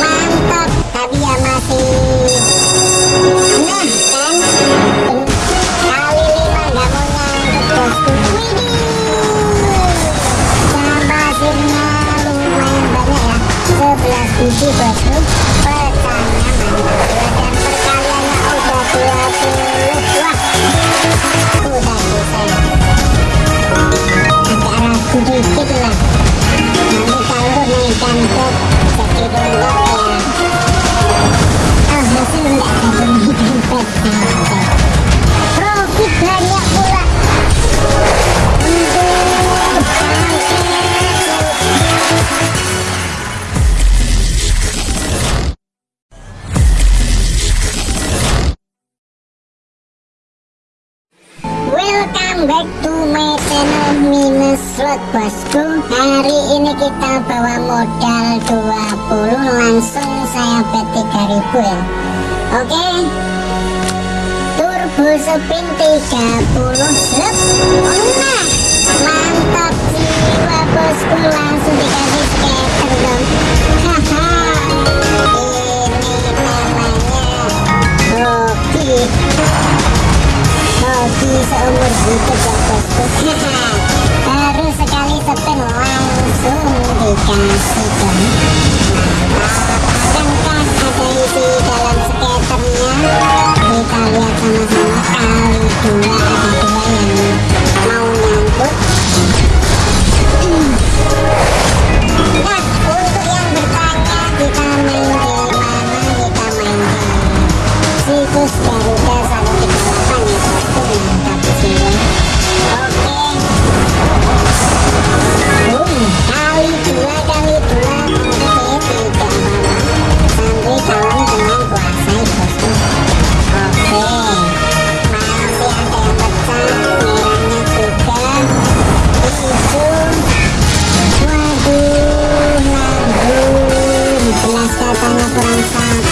Mantap Tapi Kali lima gak mau nyangkut bosku Widih Pasirnya lumayan banyak ya 11 biji bosku Pecahnya mantap Dan perkaliannya udah 20 Wah Udah bisa. Agak ragu dikit Welcome back to my channel Minus Slot bosku. Hari ini kita bawa modal 20 Langsung saya bet 3000 ya. Oke. Turbo spin 30 Lep. Nah Mantap jiwa bosku Langsung seumur hidup ya bosku baru sekali spin langsung dikasih dong akankah ada isi dalam skaternya kita lihat sama-sama kali dua belas katanya kurang satu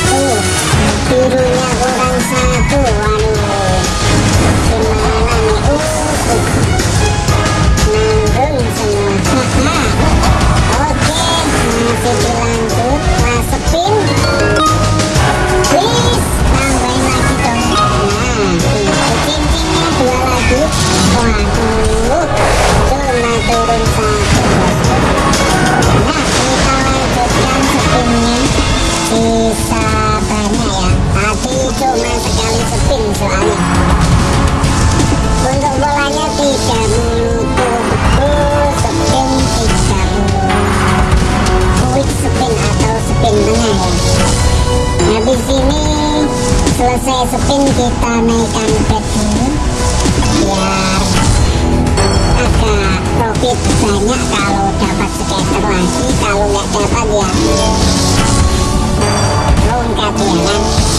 kita naikkan bet dulu biar agak profit banyak kalau dapat scatter lagi kalau nggak dapat ya. Longkat ya kan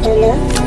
bet dulu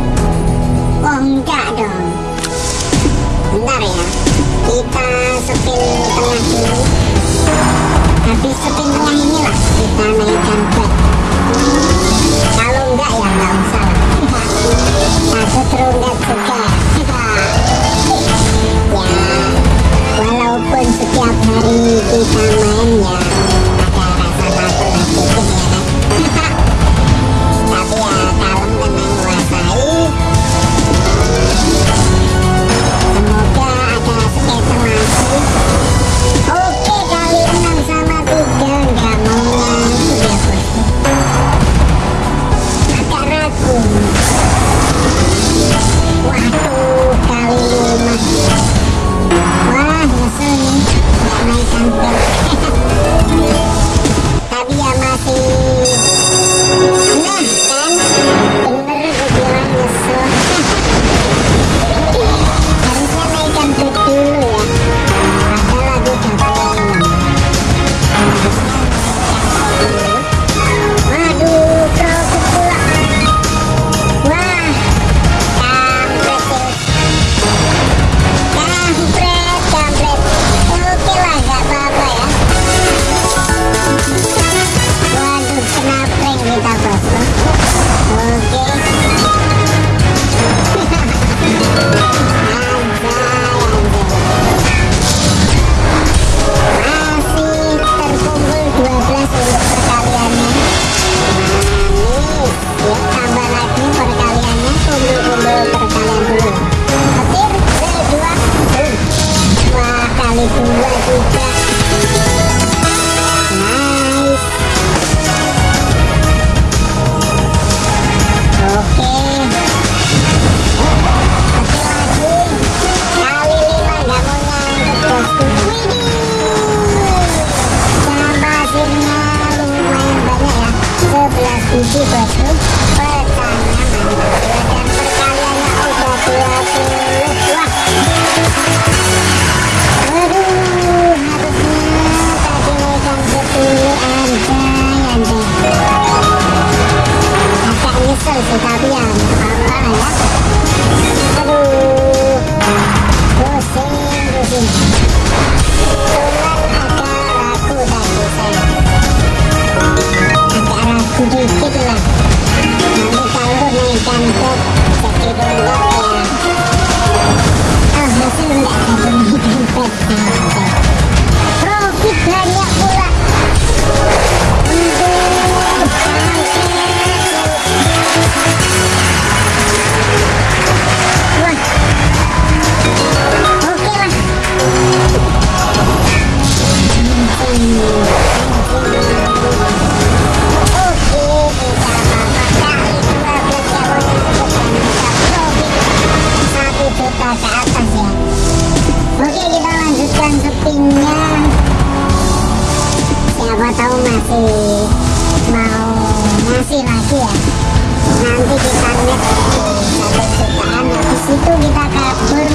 ya nanti kita net satu jutaan habis itu kita kabur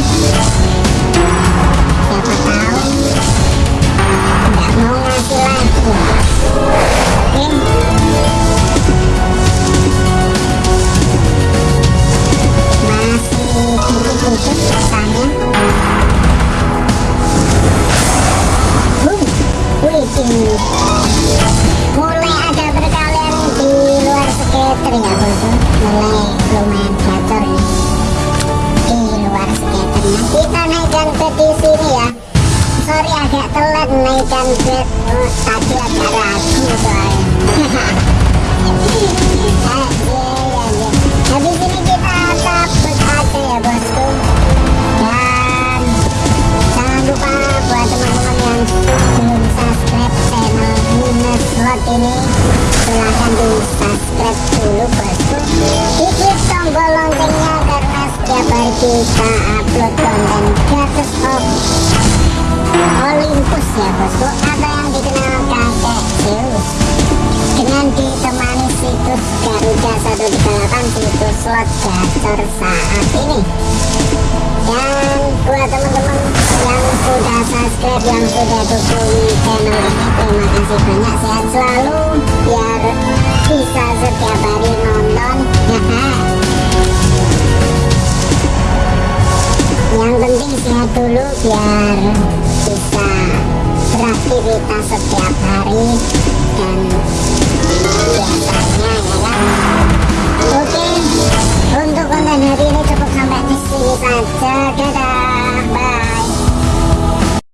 kita upload konten gratis Olympus. Ya bosku atau yang dikenal kakek Zeus dengan ditemani situs Garuda 138 situs slot gacor saat ini biar bisa beraktivitas setiap hari dan biasanya ya kan oke untuk konten hari ini cukup sampai di sini saja. Dadah.